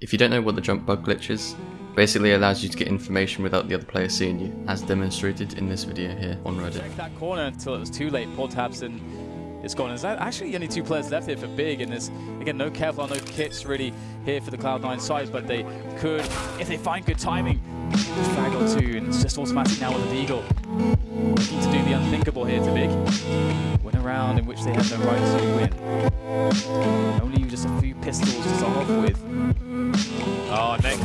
If you don't know what the jump bug glitch is, basically allows you to get information without the other player seeing you, as demonstrated in this video here on Reddit. Check that corner until it was too late. Poor tabseN is gone. There's actually only two players left here for Big, and there's, again, no Kevlar, no kits really here for the Cloud9 side, but they could, if they find good timing, frag or two, and it's just automatic now with the Deagle. Looking to do the unthinkable here to Big. Win a round in which they have no right to win. With. Oh, next.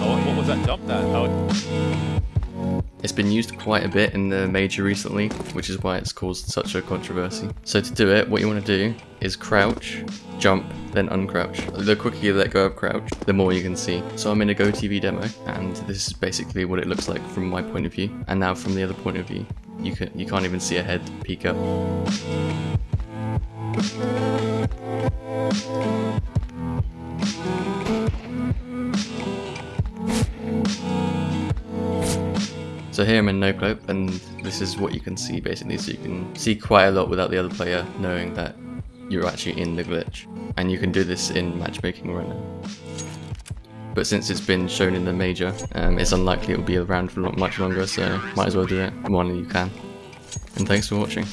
Oh, what was that jump there? Oh, It's been used quite a bit in the major recently, which is why it's caused such a controversy. So to do it, what you want to do is crouch, jump, then uncrouch. The quicker you let go of crouch, the more you can see. So I'm in a GoTV demo, and this is basically what it looks like from my point of view. And now from the other point of view, you can you can't even see a head peek up. So here I'm in noclip, and this is what you can see basically. So you can see quite a lot without the other player knowing that you're actually in the glitch. And you can do this in matchmaking right now. But since it's been shown in the major, um, it's unlikely it will be around for much longer, so might as well do it while you can. And thanks for watching.